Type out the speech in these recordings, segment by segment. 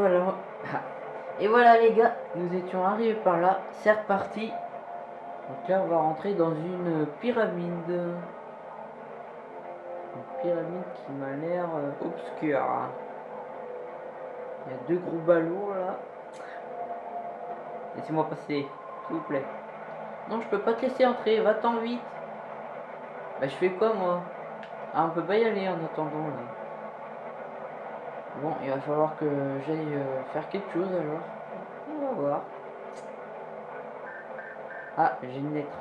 Et voilà. Et voilà les gars, nous étions arrivés par là, c'est reparti. Donc là on va rentrer dans une pyramide. Une pyramide qui m'a l'air euh, obscure. Il y a deux gros ballons là. Laissez-moi passer, s'il vous plaît. Non, je peux pas te laisser entrer, va-t'en vite. Bah je fais quoi moi? Ah on peut pas y aller en attendant. Bon, il va falloir que j'aille euh, faire quelque chose alors. On va voir. Ah, j'ai une lettre.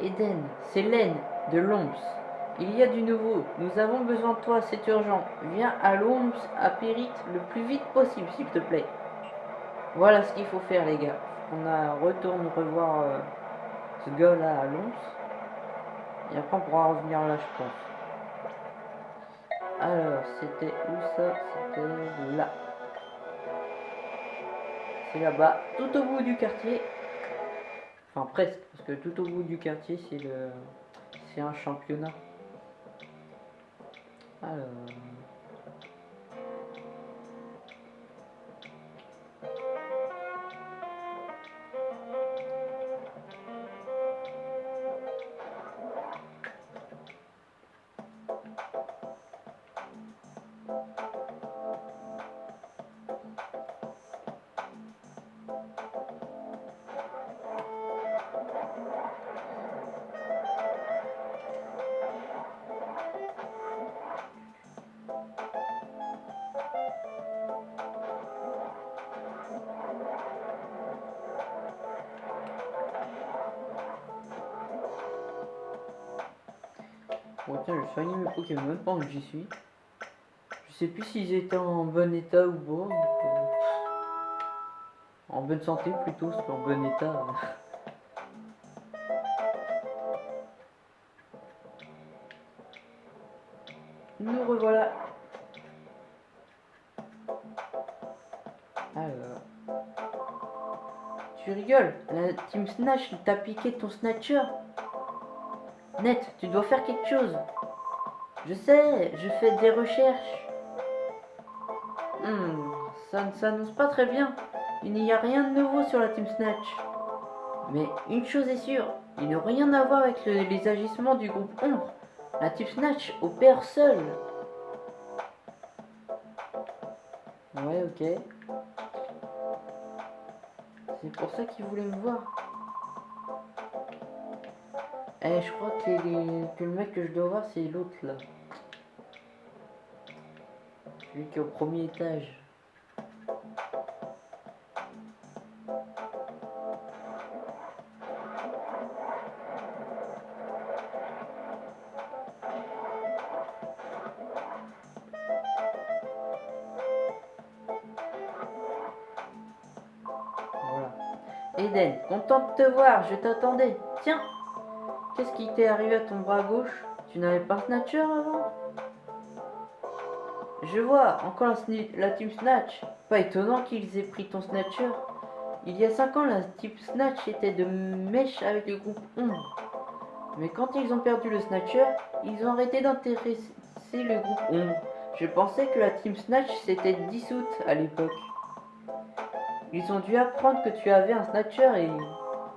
Eden, c'est Laine de Lomps. Il y a du nouveau. Nous avons besoin de toi, c'est urgent. Viens à Lomps, à Périte, le plus vite possible, s'il te plaît. Voilà ce qu'il faut faire, les gars. On a retourne revoir euh, ce gars-là à Lomps. Et après, on pourra revenir là, je pense. Alors, c'était où ça? C'était là. C'est là-bas, tout au bout du quartier. Enfin, presque, parce que tout au bout du quartier, c'est le... C'est un championnat. Alors... Pokémon pendant que j'y suis. Je sais plus s'ils étaient en bon état ou pas. donc, euh, En bonne santé plutôt, c'est pas en bon état. Nous revoilà. Alors. Tu rigoles, la Team Snatch t'a piqué ton Snatcher? Net, tu dois faire quelque chose. Je sais, je fais des recherches. Hmm, ça ne s'annonce pas très bien. Il n'y a rien de nouveau sur la Team Snatch. Mais une chose est sûre, il n'a rien à voir avec le- les agissements du groupe Ombre. La Team Snatch opère seule. Ouais, ok. C'est pour ça qu'il voulait me voir. Eh, je crois que, que le mec que je dois voir, c'est l'autre là. Celui qui est au premier étage. Voilà. Eden, content de te voir, je t'attendais. Tiens, qu'est-ce qui t'est arrivé à ton bras gauche? Tu n'avais pas un Snatcher avant? Je vois, encore la, Team Snatch. Pas étonnant qu'ils aient pris ton Snatcher. Il y a 5 ans, la Team Snatch était de mèche avec le groupe Ombre. Mais quand ils ont perdu le Snatcher, ils ont arrêté d'intéresser le groupe Ombre. Je pensais que la Team Snatch s'était dissoute à l'époque. Ils ont dû apprendre que tu avais un Snatcher et...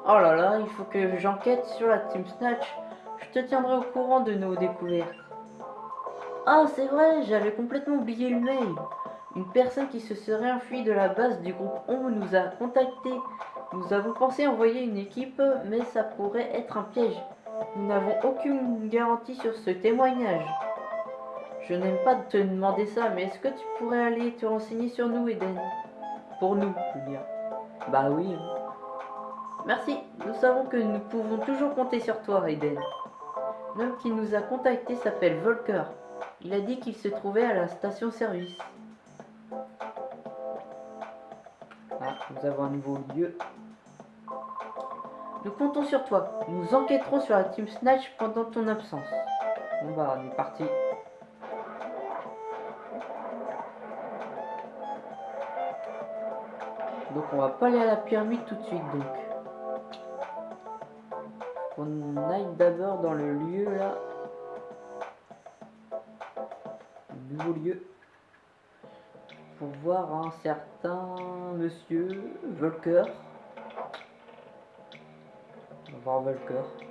Oh là là, il faut que j'enquête sur la Team Snatch. Je te tiendrai au courant de nos découvertes. Ah, c'est vrai, j'avais complètement oublié le mail. Une personne qui se serait enfuie de la base du groupe Ombre nous a contactés. Nous avons pensé envoyer une équipe, mais ça pourrait être un piège. Nous n'avons aucune garantie sur ce témoignage. Je n'aime pas te demander ça, mais est-ce que tu pourrais aller te renseigner sur nous, Eden? Pour nous, dire. Bah oui. Merci, nous savons que nous pouvons toujours compter sur toi, Eden. L'homme qui nous a contactés s'appelle Volker. Il a dit qu'il se trouvait à la station-service. Ah, nous avons un nouveau lieu. Nous comptons sur toi. Nous enquêterons sur la Team Snatch pendant ton absence. Bon bah, on est parti. Donc on va pas aller à la pyramide tout de suite donc. On aille d'abord dans le lieu là. Nouveau lieu. pour voir un certain monsieur Volker. Voir Volker.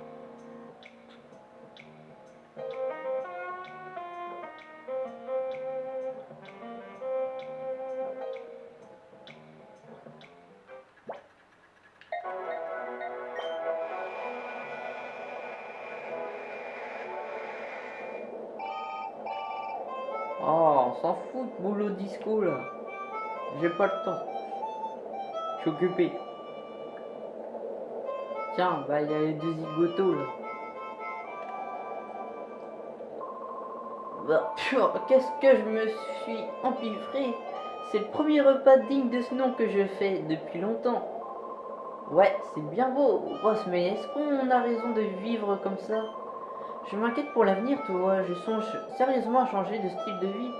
S'en fout boulot disco là. J'ai pas le temps. Je suis occupé. Tiens, bah il y a les deux zigotos là. Bah, qu'est-ce que je me suis empiffré C'est le premier repas digne de ce nom que je fais depuis longtemps. Ouais, c'est bien beau, Ross, mais est-ce qu'on a raison de vivre comme ça? Je m'inquiète pour l'avenir, toi. Je songe sérieusement à changer de style de vie.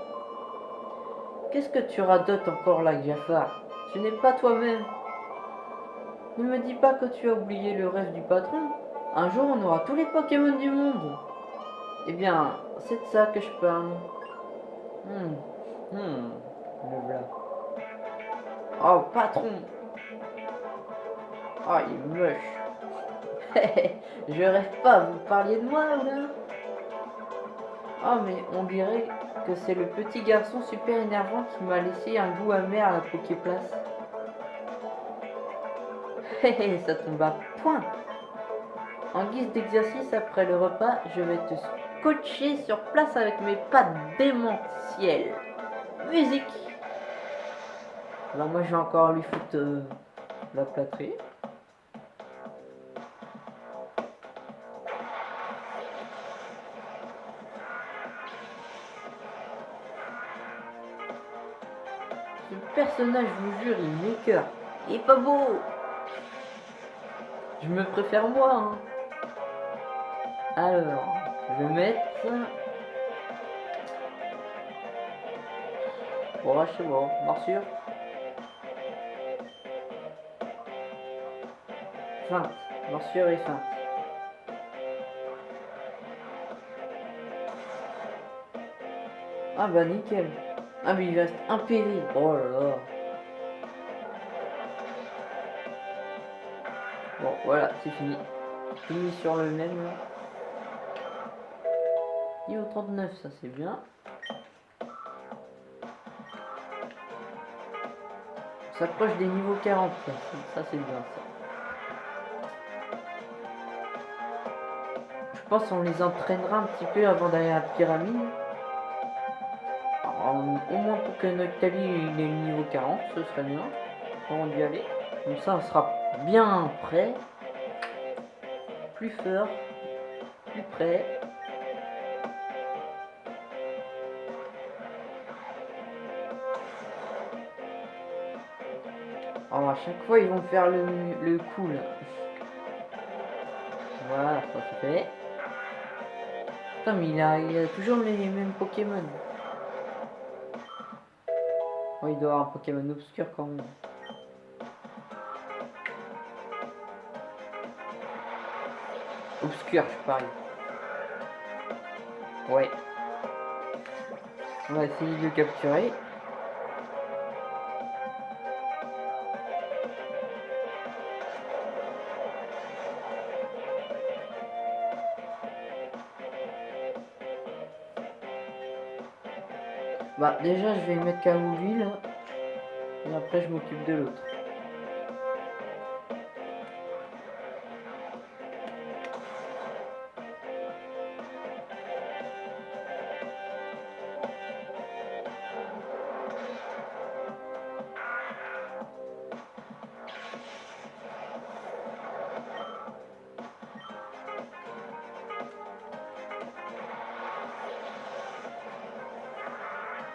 Qu'est-ce que tu radotes encore là, Jafar Tu n'es pas toi-même. Ne me dis pas que tu as oublié le rêve du patron. Un jour, on aura tous les Pokémon du monde. Eh bien, c'est de ça que je parle. Hmm, hmm, le voilà. Oh, patron Oh, il est moche. je rêve pas, vous parliez de moi, là? Oh, mais on dirait que c'est le petit garçon super énervant qui m'a laissé un goût amer à la Poképlace. Hé ça tombe à point. En guise d'exercice après le repas, je vais te scotcher sur place avec mes pattes démentielles. Musique Alors moi je vais encore lui foutre euh, la plâtrée. Je vous jure, il m'écœure. Il est pas beau Je me préfère moi, hein. Alors, je vais mettre... Bon, c'est bon, morsure. 20, morsure et feinte. Ah bah nickel. Ah mais il reste un péri. Oh là là. Bon voilà, c'est fini. Fini sur le même. Niveau 39, ça c'est bien. On s'approche des niveaux 40, ça, ça c'est bien ça. Je pense qu'on les entraînera un petit peu avant d'aller à la pyramide. Au moins pour que Noctali il ait le niveau 40, ce serait bien. Avant d'y aller. Comme ça on sera bien prêt. Plus fort. Plus près. Alors à chaque fois ils vont faire le, le coup là. Voilà, ça c'est fait. Putain mais il il a toujours les mêmes Pokémon. Oh, il doit avoir un Pokémon obscur quand même. Obscur, je parie. Ouais. On va essayer de le capturer. Bah déjà je vais mettre KO lui là. Et après je m'occupe de l'autre.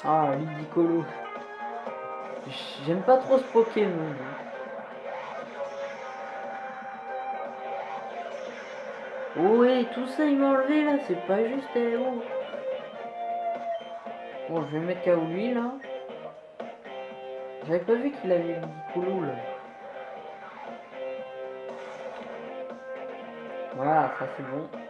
Ah, Ludicolo. J'aime pas trop ce Pokémon. Ouais, tout ça il m'a enlevé là, c'est pas juste, eh, oh. Bon, je vais mettre KO lui là. J'avais pas vu qu'il avait Ludicolo là. Voilà, ça c'est bon.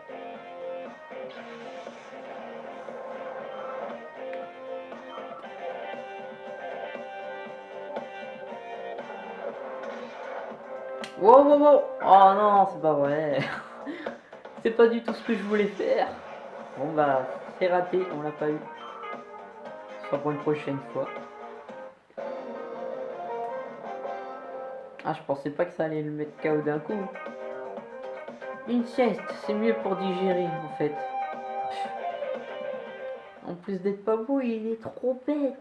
Wow, wow, wow Oh non, c'est pas vrai. c'est pas du tout ce que je voulais faire. Bon bah, c'est raté, on l'a pas eu. Sera pour une prochaine fois. Ah, je pensais pas que ça allait le mettre KO d'un coup. Une sieste, c'est mieux pour digérer en fait. En plus d'être pas beau, il est trop bête.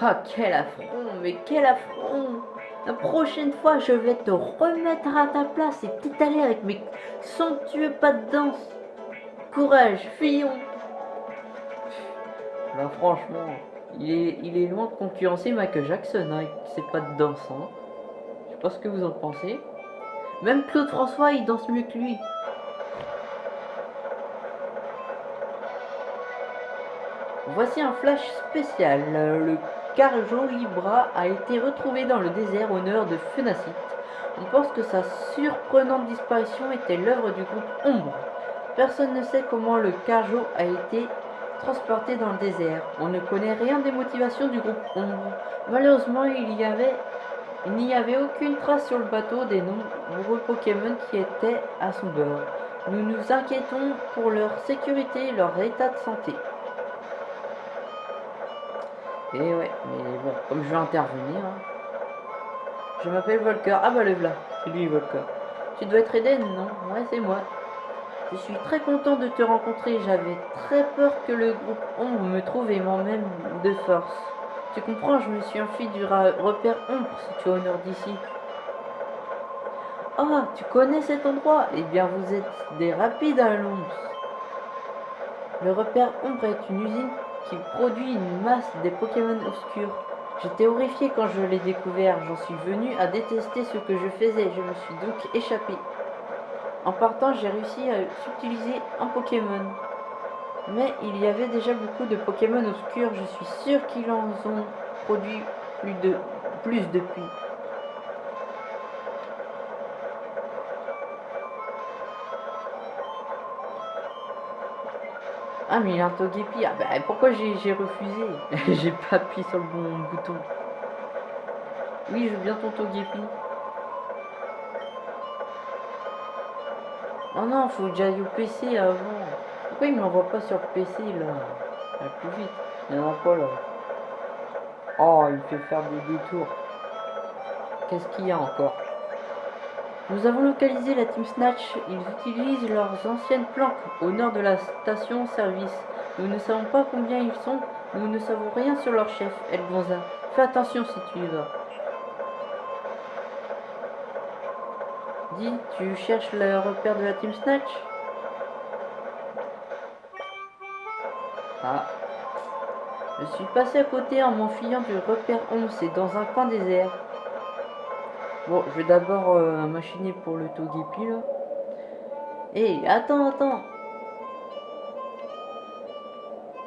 Ah, quel affront, mais quel affront La prochaine fois, je vais te remettre à ta place et t'étaler avec mes somptueux pas de danse. Courage, fillon Bah franchement, il est, il est loin de concurrencer Michael Jackson hein, avec ses pas de danse. Hein. Je sais pas ce que vous en pensez. Même Claude François, il danse mieux que lui. Voici un flash spécial. Le Carjo Libra a été retrouvé dans le désert au nord de Fenacite. On pense que sa surprenante disparition était l'œuvre du groupe Ombre. Personne ne sait comment le Carjo a été transporté dans le désert. On ne connaît rien des motivations du groupe Ombre. Malheureusement, il n'y avait aucune trace sur le bateau des nombreux Pokémon qui étaient à son bord. Nous nous inquiétons pour leur sécurité et leur état de santé. Et ouais, mais bon, comme je vais intervenir... Hein. Je m'appelle Volker. Ah bah le là, c'est lui Volker. Tu dois être Eden, non? Ouais, c'est moi. Je suis très content de te rencontrer. J'avais très peur que le groupe Ombre me trouve et m'emmène de force. Tu comprends, je me suis enfui du repère Ombre, si tu es au nord d'ici. Ah, tu connais cet endroit? Eh bien, vous êtes des rapides à l'ombre. Le repère Ombre est une usine qui produit une masse des Pokémon obscurs. J'étais horrifié quand je l'ai découvert. J'en suis venu à détester ce que je faisais. Je me suis donc échappé. En partant, j'ai réussi à utiliser un Pokémon. Mais il y avait déjà beaucoup de Pokémon obscurs. Je suis sûr qu'ils en ont produit plus, de, plus depuis. Ah mais il a un Togepi. Ah bah pourquoi j'ai refusé J'ai pas appuyé sur le bon bouton. Oui, je veux bien ton Togepi. Non, non, faut que j'aille au PC avant. Pourquoi il m'envoie pas sur PC là? Plus vite. Il y en a pas là. Oh, il fait faire des détours. Qu'est-ce qu'il y a encore? Nous avons localisé la Team Snatch. Ils utilisent leurs anciennes planques au nord de la station-service. Nous ne savons pas combien ils sont. Nous ne savons rien sur leur chef, Elgonza. Fais attention si tu y vas. Dis, tu cherches le repère de la Team Snatch? Ah. Je suis passé à côté en m'enfuyant du repère 11. C'est dans un coin désert. Bon, je vais d'abord euh, machiner pour le Togepi là. Hé, eh, attends, attends.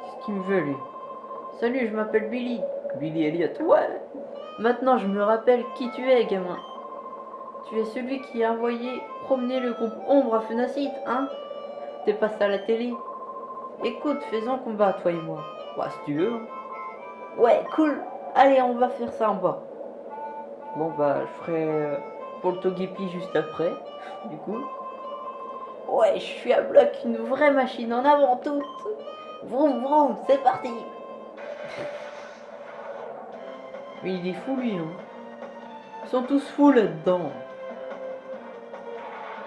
Qu'est-ce qu'il me veut lui? Salut, je m'appelle Billy. Billy Elliot. Ouais. Maintenant, je me rappelle qui tu es, gamin. Tu es celui qui a envoyé promener le groupe Ombre à Fenacite, hein? T'es passé à la télé? Écoute, faisons combat, toi et moi. Ouais, si tu veux. Hein. Ouais, cool. Allez, on va faire ça en bas. Bon bah je ferai euh, pour le Togepi juste après, du coup. Ouais, je suis à bloc, une vraie machine en avant toute. Vroom vroom, c'est parti. Mais il est fou lui, hein. Ils sont tous fous là-dedans.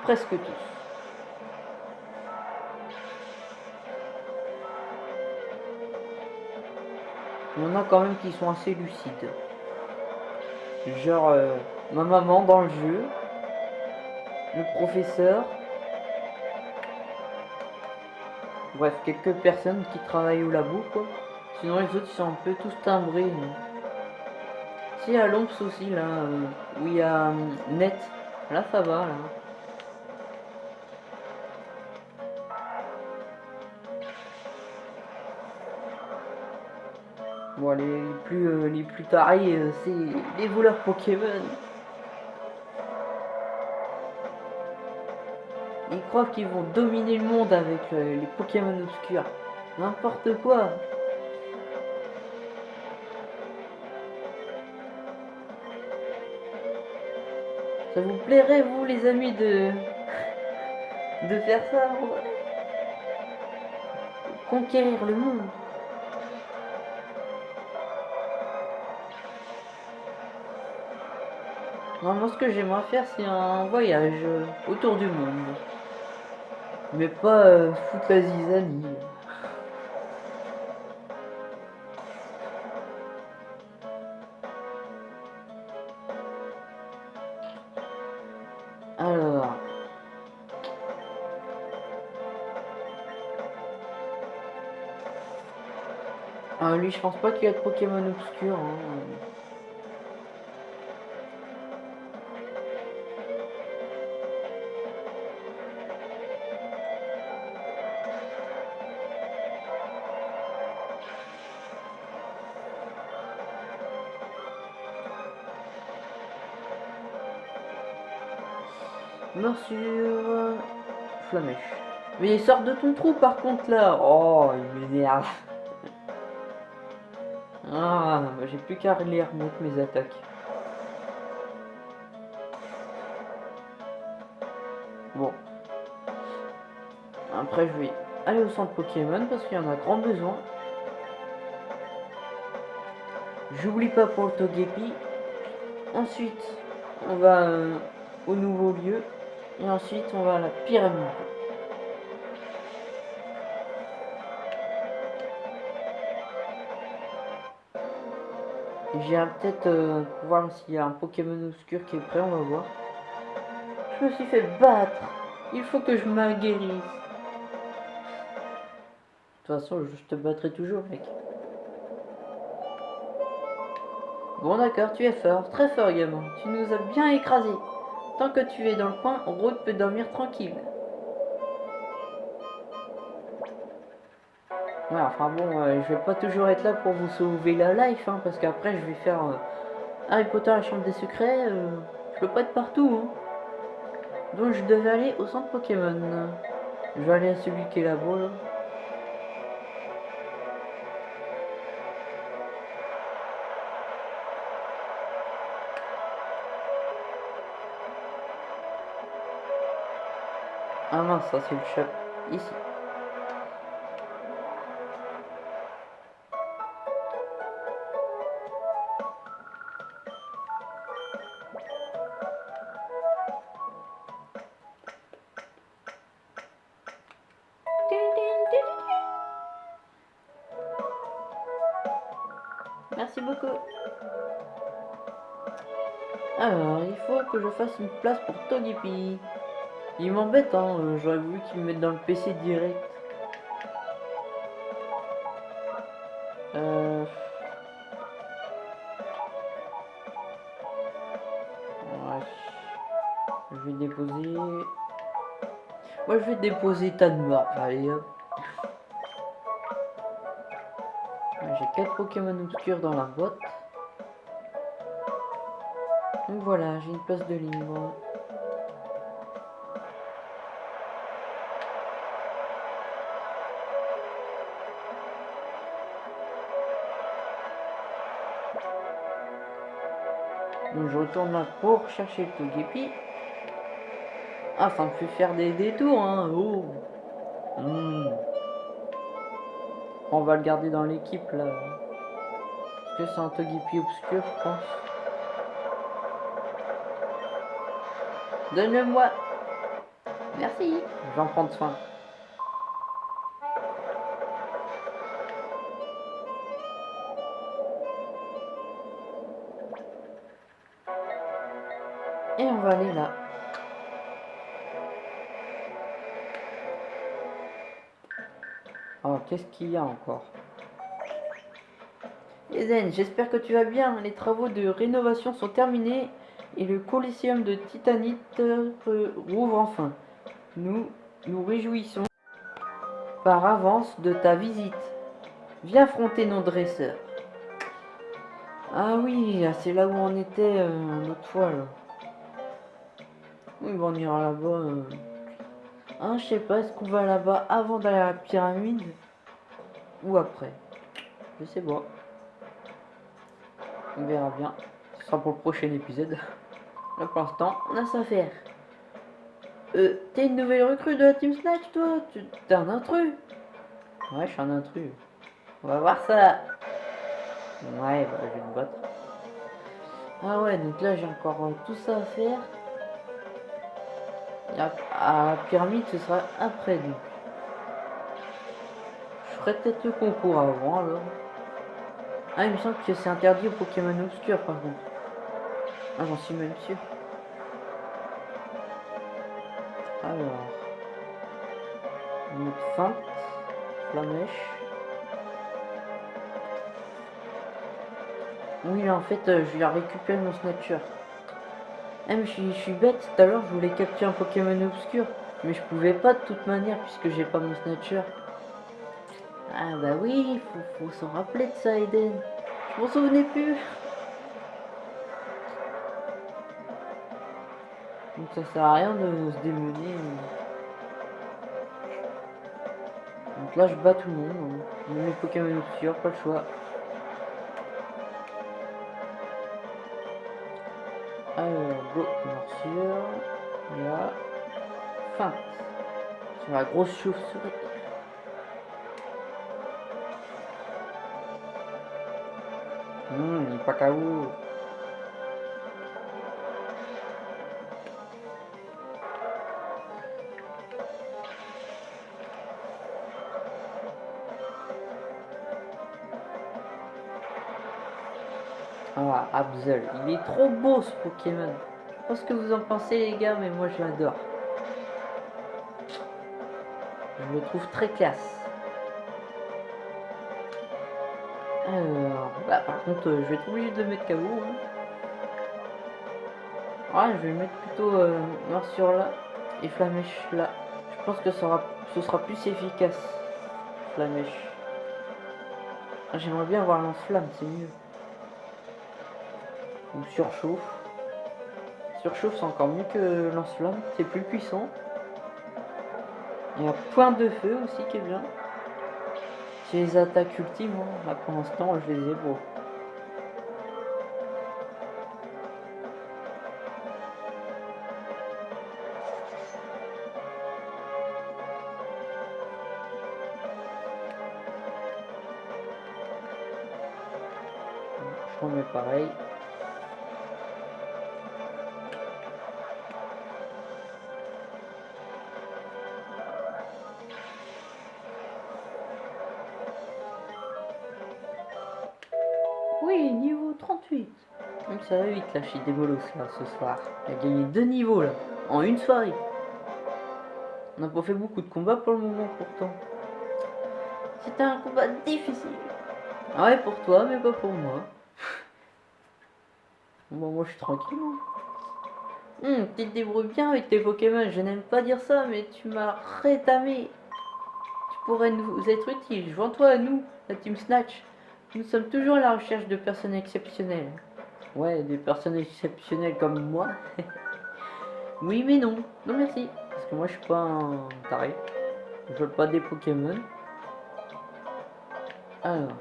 Presque tous. Il y en a quand même qui sont assez lucides. Genre euh, ma maman dans le jeu, le professeur, bref, quelques personnes qui travaillent au labo quoi. Sinon les autres sont un peu tous timbrés. Si à l'omps aussi là, euh, où il y a euh, net, là ça va là. Les plus, euh, les plus tarés, euh, c'est les voleurs Pokémon. Ils croient qu'ils vont dominer le monde avec euh, les Pokémon obscurs. N'importe quoi. Ça vous plairait, vous, les amis, de, de faire ça Conquérir le monde Moi, ce que j'aimerais faire, c'est un voyage euh, autour du monde. Mais pas euh, foutre la zizanie. Alors. Ah, lui, je pense pas qu'il y a de Pokémon obscur. hein. Morsure. Flamèche. Mais il sort de ton trou par contre là. Oh, il m'énerve. Ah, j'ai plus qu'à remettre mes attaques. Bon. Après, je vais aller au centre Pokémon parce qu'il y en a grand besoin. J'oublie pas pour le Togepi. Ensuite, on va euh, au nouveau lieu. Et ensuite, on va à la pyramide. J'ai peut-être euh, voir s'il y a un Pokémon obscur qui est prêt, on va voir. Je me suis fait battre. Il faut que je m'aguerrisse. De toute façon, je te battrai toujours, mec. Bon d'accord, tu es fort, très fort gamin. Tu nous as bien écrasés. Tant que tu es dans le coin, Rode peut dormir tranquille. Ouais, enfin bon, euh, je vais pas toujours être là pour vous sauver la life, hein, parce qu'après je vais faire euh, Harry Potter la chambre des secrets. euh, je peux pas être partout. hein. Donc je devais aller au centre Pokémon. Je vais aller à celui qui est là-bas. Là. Ah mince, ça c'est le chat. Ici. Merci beaucoup. Alors, il faut que je fasse une place pour Togepi. Il m'embête, hein. euh, J'aurais voulu qu'il me mette dans le PC direct. Euh... Je vais déposer... Moi, je vais déposer Tanma. Allez, hop. J'ai 4 Pokémon obscurs dans la boîte. Donc voilà, j'ai une place de libre. Là pour chercher le Togepi. Ah, ça me fait faire des détours, hein. Oh. Hmm. On va le garder dans l'équipe là. Parce que c'est un Togepi obscur, je pense? Donne-le-moi. Merci. Je vais en prendre soin. Va aller là. Oh, qu'est-ce qu'il y a encore? Eden, j'espère que tu vas bien. Les travaux de rénovation sont terminés et le Coliseum de Titanite euh, rouvre enfin. Nous nous réjouissons par avance de ta visite. Viens affronter nos dresseurs. Ah oui, ah, c'est là où on était euh, l'autre fois là. Oui, bon, on ira là-bas. euh. Ah, je sais pas, est-ce qu'on va là-bas avant d'aller à la pyramide ou après? Je sais pas. On verra bien. Ce sera pour le prochain épisode. Là, pour l'instant, on a ça à faire. Euh, t'es une nouvelle recrue de la Team Snatch, toi? Tu- T'es un intrus? Ouais, je suis un intrus. On va voir ça. Ouais, bah, je vais me. Ah ouais, donc là, j'ai encore euh, tout ça à faire. À la pyramide, ce sera après, donc. Je ferai peut-être le concours avant, alors. Ah, il me semble que c'est interdit aux Pokémon obscurs, par contre. Ah, j'en suis même sûr. Alors. Notre feinte. Flamèche. Oui, là, en fait, euh, je vais récupérer mon Snatcher. Ah, mais je suis, bête. Tout à l'heure, je voulais capturer un Pokémon obscur. Mais je pouvais pas de toute manière, puisque j'ai pas mon Snatcher. Ah, bah oui, faut, faut s'en rappeler de ça, Eden. Je m'en souvenais plus. Donc ça sert à rien de se démener. Donc là je bats tout le monde. hein. Les Pokémon obscurs, pas le choix. Là. Feinte. Sur la grosse chauve-souris. Hum, il est. Ah, Absol. Il est trop beau ce Pokémon. Sais pas ce que vous en pensez les gars, mais moi je l'adore. Je le trouve très classe. Alors, bah par contre, euh, je vais être obligé de mettre KO. hein. Ouais, je vais mettre plutôt euh, morsure là et flamèche là. Je pense que ça ce sera plus efficace. Flamèche. Ah, J'aimerais bien avoir lance-flamme, c'est mieux. Ou surchauffe. Surchauffe, c'est encore mieux que lance-flamme. C'est plus puissant. Il y a point de feu aussi qui est bien. J'ai les attaques ultimes. hein. Là pour l'instant, je les ai beau. Je remets pareil. Ça va vite là chez Débolos là ce soir. Il a gagné deux niveaux là, en une soirée. On n'a pas fait beaucoup de combats pour le moment pourtant. C'était un combat difficile. Ah ouais pour toi mais pas pour moi. Bon moi je suis tranquille. hein. Hum, tu te débrouilles bien avec tes Pokémon, je n'aime pas dire ça mais tu m'as rétamé. Tu pourrais nous être utile, joins-toi à nous, la Team Snatch. Nous sommes toujours à la recherche de personnes exceptionnelles. Ouais, des personnes exceptionnelles comme moi. oui, mais non. Non, merci. Parce que moi, je suis pas un taré. Je veux pas des Pokémon. Alors.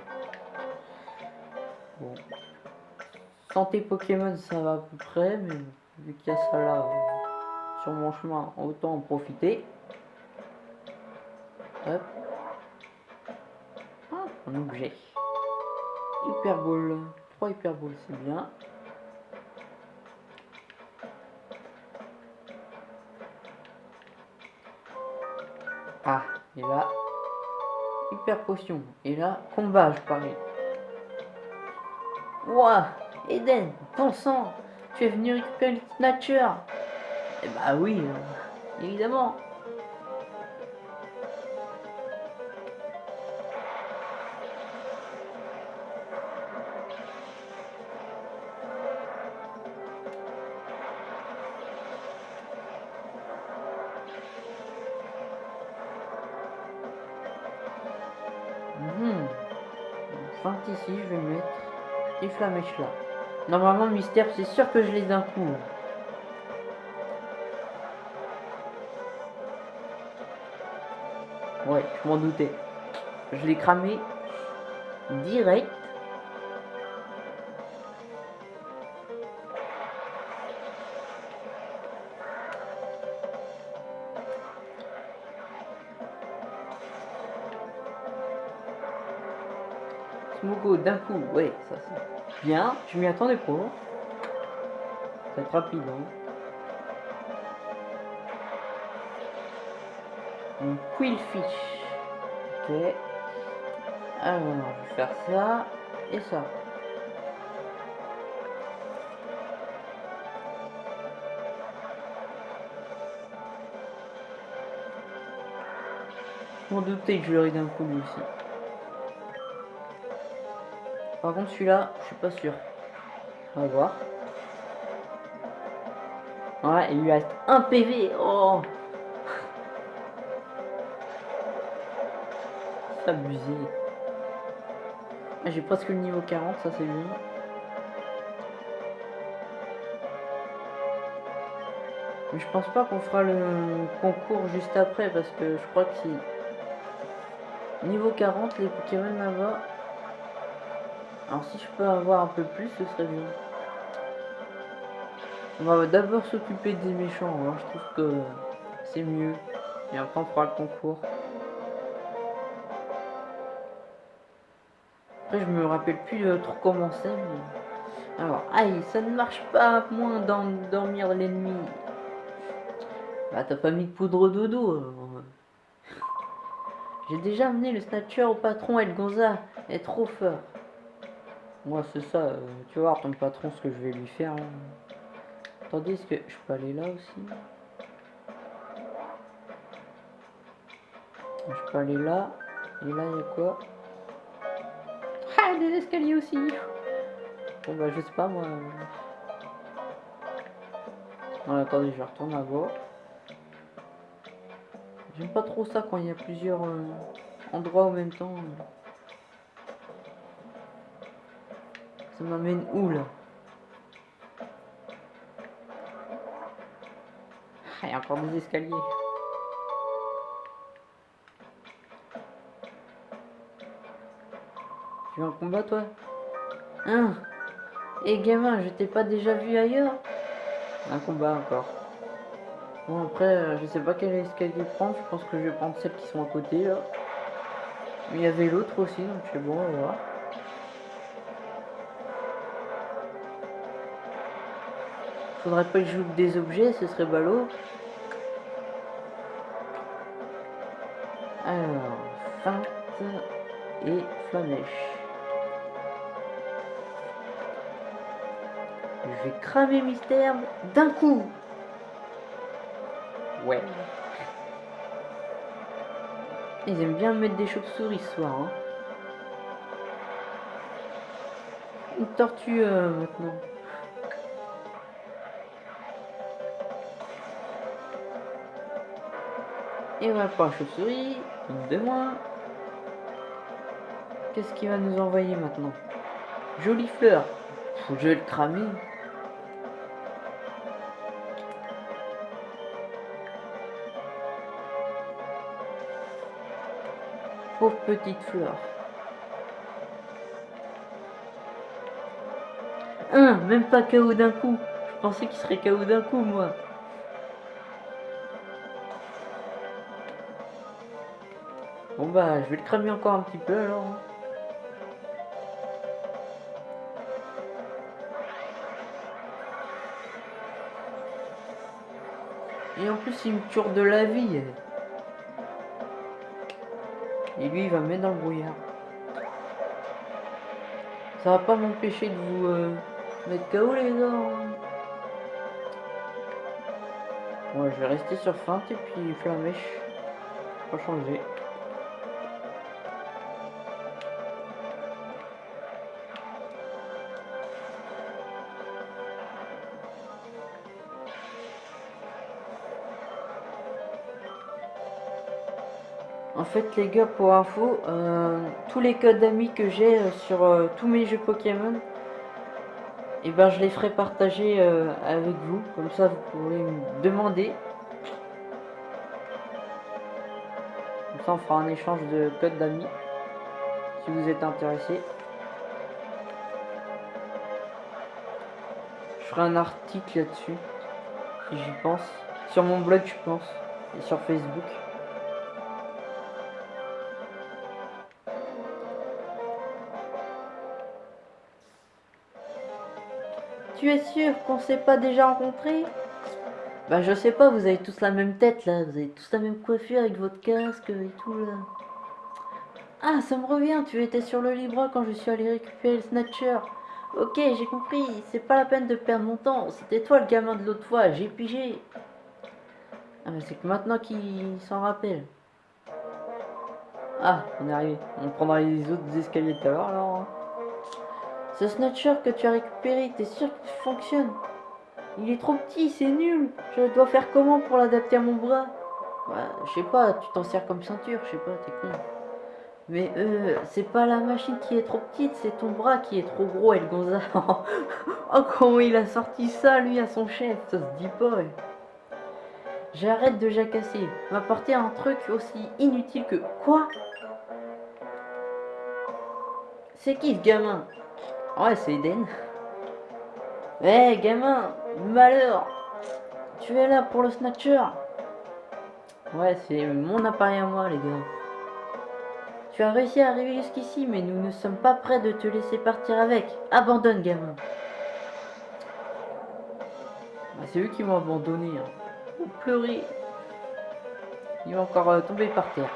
Bon. Santé Pokémon, ça va à peu près, mais vu qu'il y a ça là sur mon chemin, autant en profiter. Hop. Ah, un objet. Hyperbole. 3 hyperboles, c'est bien. Ah, et là, hyper potion. Et là, combat, je parie. Ouah, Eden, ton sang, tu es venu récupérer le Snatcher. Eh bah oui, euh, évidemment. Mhm. Feinte ici, je vais mettre. Et flamèche là. Normalement, mystère, c'est sûr que je l'ai d'un coup. Ouais, je m'en doutais. Je l'ai cramé direct. Smogo d'un coup. Ouais, ça c'est bien. Je m'y attendais pas. Ça va être rapide. Hein. Un Quillfish. Ok. Alors, je vais faire ça et ça. Je m'en doutais que je l'aurais d'un coup lui aussi. Par contre celui-là, je suis pas sûr. On va voir. Ouais, il lui reste un PV. Oh C'est abusé. Ah, j'ai presque le niveau 40, ça c'est bien. Mais je pense pas qu'on fera le concours juste après parce que je crois que si Niveau 40, les Pokémon là-bas. Alors si je peux avoir un peu plus, ce serait bien. On va d'abord s'occuper des méchants, hein. je trouve que c'est mieux. Et après on fera le concours. Après je me rappelle plus trop comment c'est. Alors, aïe, ça ne marche pas moins d'endormir l'ennemi. Bah t'as pas mis de poudre dodo. J'ai déjà amené le Snatcher au patron Elgonza. est trop fort. Moi, c'est ça. Euh, tu vas voir ton patron ce que je vais lui faire. Hein. Est-ce que je peux aller là aussi Je peux aller là. Et là, il y a quoi? Ah, des escaliers aussi Bon, bah, je sais pas, moi. Non, attendez, je retourne à bas. J'aime pas trop ça quand il y a plusieurs euh, endroits en même temps. Ça m'amène où là ah, Il y a encore des escaliers. Tu veux un combat toi Hein eh, gamin, je t'ai pas déjà vu ailleurs Un combat encore. Bon après, euh, je sais pas quel escalier prendre, je pense que je vais prendre celles qui sont à côté là. Mais il y avait l'autre aussi, donc c'est bon, on va voir. Faudrait pas que je loupe des objets, ce serait ballot. Alors, feinte et flamèche. Je vais cramer mystère d'un coup. Ouais. Ils aiment bien mettre des chauves-souris ce soir. Hein. Une tortue euh, maintenant. Et voilà pour la chauve-souris. Une de moins. Qu'est-ce qu'il va nous envoyer maintenant? Jolie fleur. Faut que je le cramer. petite fleur. Un, même pas KO d'un coup. Je pensais qu'il serait KO d'un coup, moi. Bon bah, je vais le cramer encore un petit peu alors. Et en plus, il me tue de la vie. Et lui, il va me mettre dans le brouillard. Ça va pas m'empêcher de vous euh, mettre KO les gars. Bon, je vais rester sur feinte et puis flamèche. Pas changer. Fait les gars pour info, euh, tous les codes d'amis que j'ai euh, sur euh, tous mes jeux Pokémon, et eh ben je les ferai partager avec vous, comme ça vous pourrez me demander. Comme ça on fera un échange de codes d'amis, si vous êtes intéressé. Je ferai un article là-dessus, si j'y pense. Sur mon blog je pense, et sur Facebook. Tu es sûr qu'on s'est pas déjà rencontrés? Bah je sais pas, vous avez tous la même tête là, vous avez tous la même coiffure avec votre casque et tout là. Ah, ça me revient, tu étais sur le Libra quand je suis allé récupérer le Snatcher. Ok, j'ai compris, c'est pas la peine de perdre mon temps, c'était toi le gamin de l'autre fois, j'ai pigé. Ah mais c'est que maintenant qu'il s'en rappelle. Ah, on est arrivé. On prendra les autres escaliers tout à l'heure alors. Ce snatcher que tu as récupéré, t'es sûr qu'il fonctionne Il est trop petit, c'est nul. Je dois faire comment pour l'adapter à mon bras? Bah, je sais pas, tu t'en sers comme ceinture, je sais pas, t'es con. Mais euh, c'est pas la machine qui est trop petite, c'est ton bras qui est trop gros, El Gonza. oh, comment il a sorti ça, lui, à son chef, ça se dit pas. ouais. J'arrête de jacasser. M'apporter un truc aussi inutile que quoi? C'est qui ce gamin? Ouais, c'est Eden. Eh, gamin, malheur Tu es là pour le snatcher Ouais, c'est mon appareil à moi, les gars. Tu as réussi à arriver jusqu'ici, mais nous ne sommes pas prêts de te laisser partir avec. Abandonne, gamin. Bah, c'est eux qui m'ont abandonné. Hein. Oh, pleurer. Il va encore euh, tomber par terre.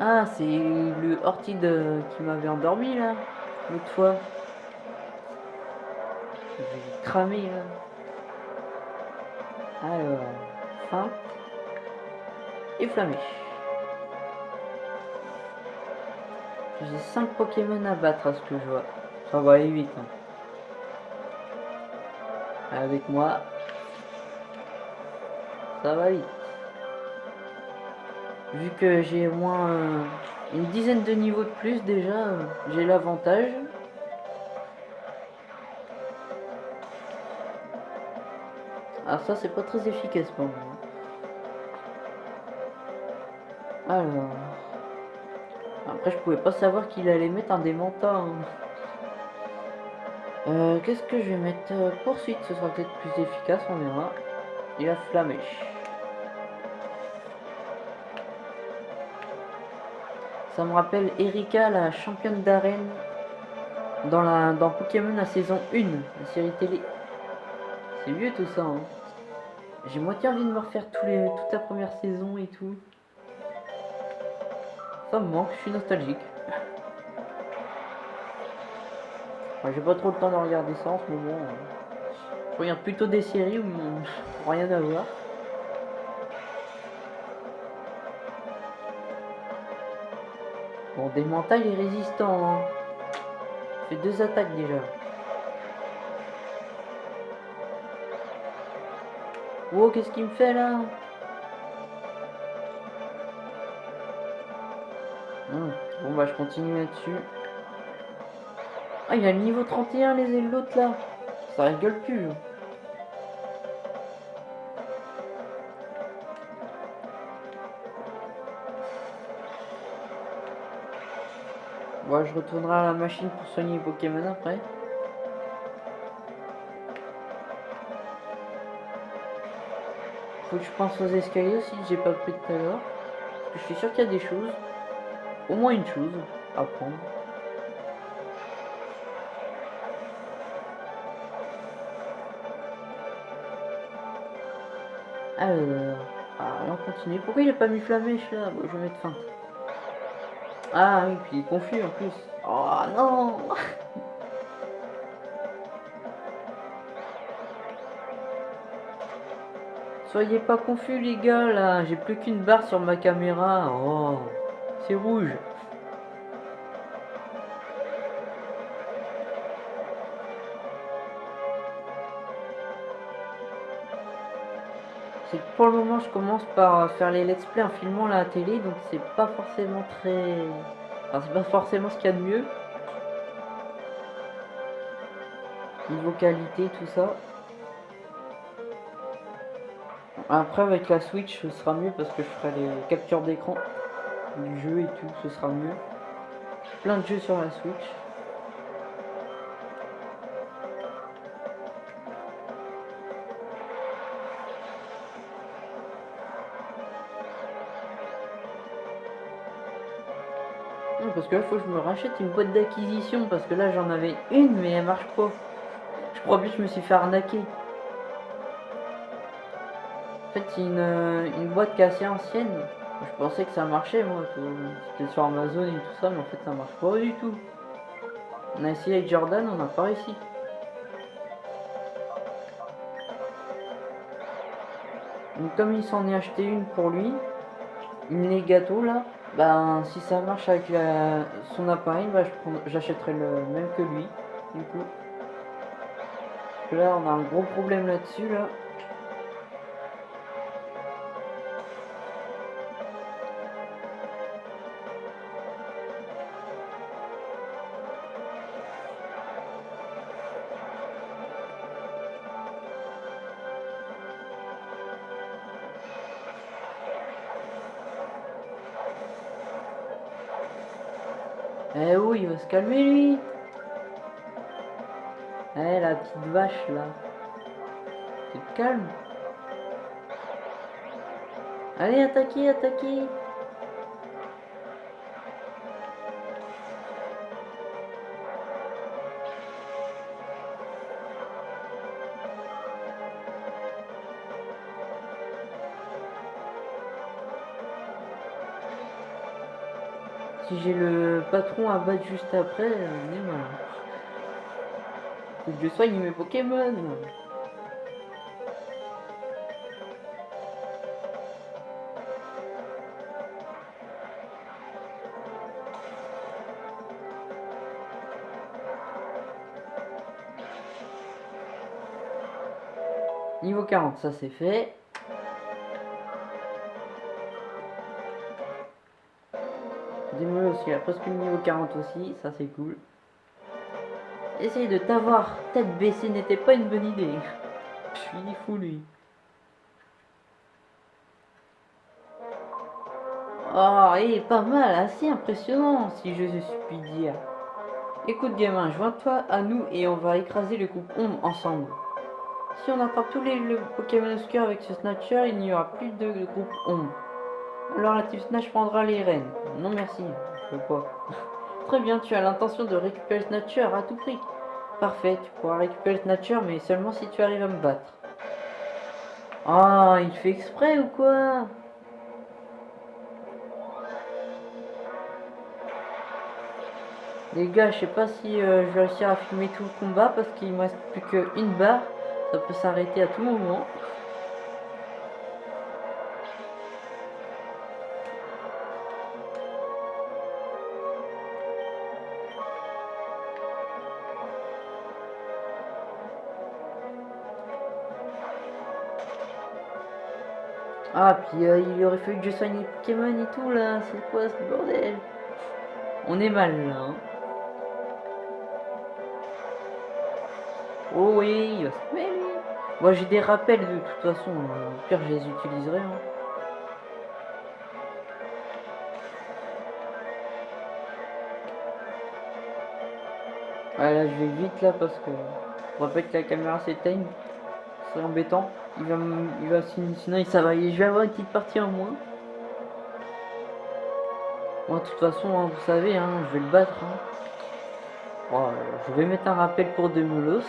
Ah, c'est le Ortide euh, qui m'avait endormi là, l'autre fois. J'ai cramé là. Alors, fin et flamèche. J'ai 5 Pokémon à battre à ce que je vois. Ça va aller vite. hein. Avec moi, ça va vite. Vu que j'ai au moins euh, une dizaine de niveaux de plus déjà, euh, j'ai l'avantage. Ah ça c'est pas très efficace pour moi. Alors. Après je pouvais pas savoir qu'il allait mettre un démentat. hein. Euh, Qu'est-ce que je vais mettre? Euh, Poursuite, ce sera peut-être plus efficace, on verra. Et la flamèche. Ça me rappelle Erika, la championne d'arène dans la dans Pokémon la saison 1, la série télé. C'est vieux tout ça. hein. J'ai moitié envie de me refaire toute la première saison et tout. Ça me manque, je suis nostalgique. J'ai pas trop le temps de regarder ça en ce moment. hein. Je regarde plutôt des séries où où rien à voir. Bon, des mentales est résistant. Hein. Fait deux attaques déjà. Wow, qu'est-ce qu'il me fait là? Hum, Bon bah je continue là-dessus. Ah il a le niveau 31 les l'autre là. Ça rigole plus. Je retournerai à la machine pour soigner Pokémon après. Faut que je pense aux escaliers aussi, j'ai pas pris tout à l'heure. Je suis sûr qu'il y a des choses. Au moins une chose à prendre. Alors, ah, on continue. Pourquoi il a pas mis flamèche là Bon, je vais mettre fin. Ah oui, puis il est confus en plus. Oh non Soyez pas confus les gars là, j'ai plus qu'une barre sur ma caméra. Oh, c'est rouge. Pour le moment je commence par faire les let's play en filmant la télé donc c'est pas forcément très... Enfin c'est pas forcément ce qu'il y a de mieux. Niveau qualité tout ça. Après avec la Switch ce sera mieux parce que je ferai les captures d'écran du jeu et tout, ce sera mieux. Plein de jeux sur la Switch. Parce que là, faut que je me rachète une boîte d'acquisition. Parce que là, j'en avais une, mais elle marche pas. Je crois bien que je me suis fait arnaquer. En fait, c'est une, euh, une boîte qui est assez ancienne. Je pensais que ça marchait, moi. C'était sur Amazon et tout ça, mais en fait, ça marche pas du tout. On a essayé avec Jordan, on n'a pas réussi. Donc, comme il s'en est acheté une pour lui, une les gâteaux là, ben si ça marche avec son appareil, ben, j'achèterai le même que lui, du coup. là, on a un gros problème là-dessus là. Il va se calmer lui. Eh la petite vache là. Tu te calmes. Allez, attaquez, attaquez. Si j'ai le patron à battre juste après. Faut que je soigne mes Pokémon. Niveau 40, ça c'est fait. Démol aussi, il a presque le niveau 40 aussi, ça c'est cool. Essayer de t'avoir tête baissée n'était pas une bonne idée. Je suis fou lui. Oh, et pas mal, assez impressionnant si je puis dire. Écoute gamin, joins-toi à nous et on va écraser le groupe Ombre ensemble. Si on attrape tous les Pokémon obscurs avec ce Snatcher, il n'y aura plus de groupe Ombre. Alors la Snatch prendra les rênes. Non merci, je veux pas. Très bien, tu as l'intention de récupérer Snatcher à tout prix. Parfait, tu pourras récupérer Snatcher, mais seulement si tu arrives à me battre. Ah, il fait exprès ou quoi? Les gars, je sais pas si euh, je vais réussir à filmer tout le combat parce qu'il me reste plus qu'une barre. Ça peut s'arrêter à tout moment. Ah, puis euh, il aurait fallu que je soigne les Pokémon et tout là. C'est quoi ce bordel? On est mal là. Hein. Oh oui, il va se lui. Moi j'ai des rappels de toute façon. Au pire, je les utiliserai. Hein. là je vais vite là parce que on va pas que la caméra s'éteigne. C'est embêtant. Il va, il va sinon ça va. Je vais avoir une petite partie en moins. Moi, de toute façon, hein, vous savez, hein, je vais le battre. Hein. Oh, je vais mettre un rappel pour Demulos.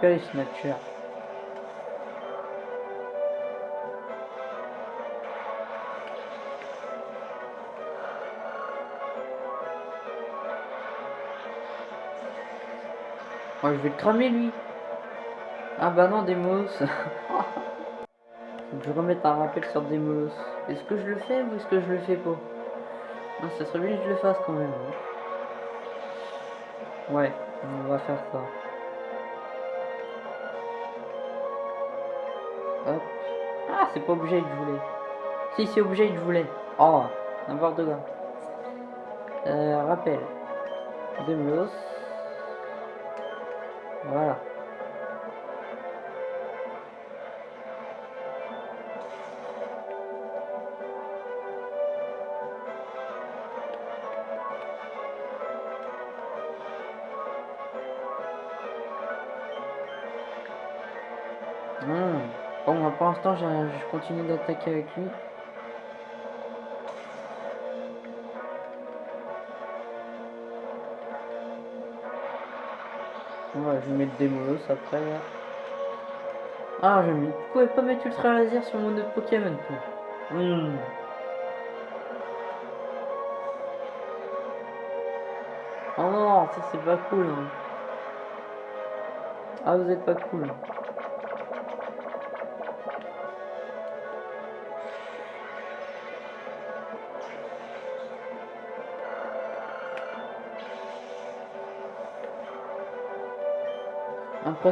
Nature. Oh, je vais le cramer lui. Ah bah non, Demos. Faut que je remette un rappel sur Demos. Est-ce que je le fais ou est-ce que je le fais pas? Non, ça serait bien que je le fasse quand même. Hein. Ouais, on va faire ça. Ah, c'est pas obligé que je voulais. Si, c'est obligé que je voulais. Oh, n'importe quoi. Euh, rappel. Demelos. Voilà. Je continue d'attaquer avec lui. Je vais mettre des molos après. là. Ah, je me pouvais pas mettre ultra laser sur mon autre Pokémon. Oh non, ça c'est pas cool. hein. Ah, vous êtes pas cool.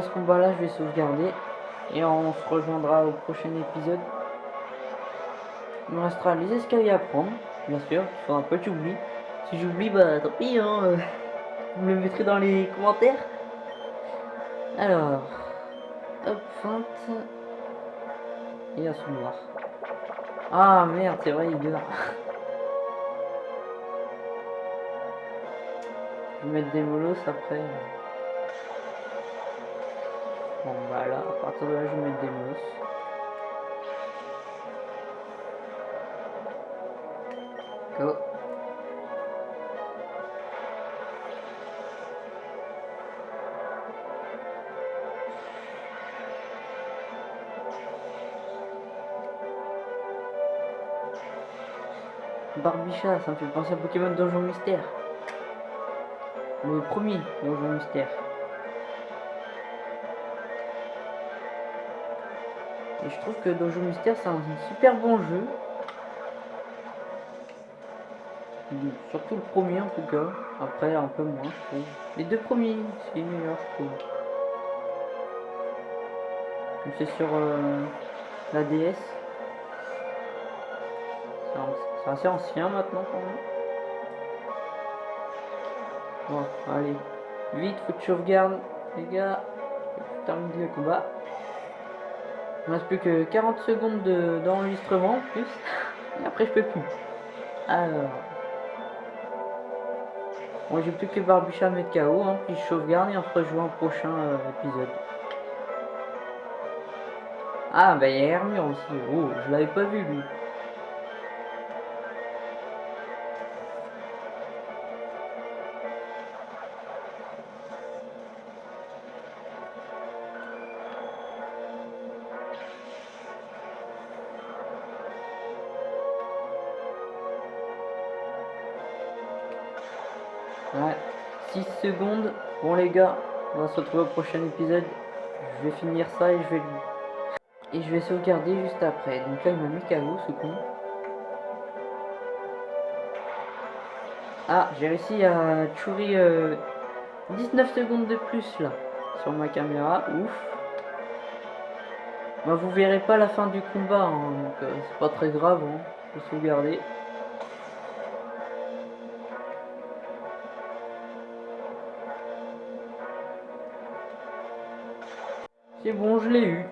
Ce combat là, je vais sauvegarder. Et on se rejoindra au prochain épisode. Il me restera les escaliers à prendre, bien sûr. Il faudra pas que j'oublie. Si j'oublie, bah tant pis, hein. Vous me le mettrez dans les commentaires. Alors, hop, feinte. Et assommoir. Ah merde, c'est vrai, il dort. Je vais mettre des molos après. Bon bah à partir de là, je vais mettre des molos. Go. Barbicha, ça me fait penser à Pokémon Donjon Mystère. Le premier Donjon Mystère. Et je trouve que Donjon Mystère, c'est un super bon jeu. Surtout le premier en tout cas. Après, un peu moins, je trouve. Les deux premiers, c'est les meilleurs, je trouve. C'est sur euh, la DS. C'est assez ancien maintenant quand même. Bon, allez. Vite, faut que tu sauvegardes, les gars. Tu termines le combat. Il me reste plus que 40 secondes de- d'enregistrement en plus. Et après, je peux plus. Alors. Moi, j'ai plus que Barbicha à mettre KO. Hein, puis je sauvegarde et on se rejoint au prochain euh, épisode. Ah, bah il y a Hermure aussi. Oh, je l'avais pas vu lui. Secondes. Bon les gars, on va se retrouver au prochain épisode. Je vais finir ça et je vais et je vais sauvegarder juste après. Donc là il m'a mis KO ce con. Ah, j'ai réussi à chourer euh, 19 secondes de plus là sur ma caméra. Ouf. Bah, vous verrez pas la fin du combat, hein, donc euh, c'est pas très grave. Hein. Vais sauvegarder. C'est bon, je l'ai eu.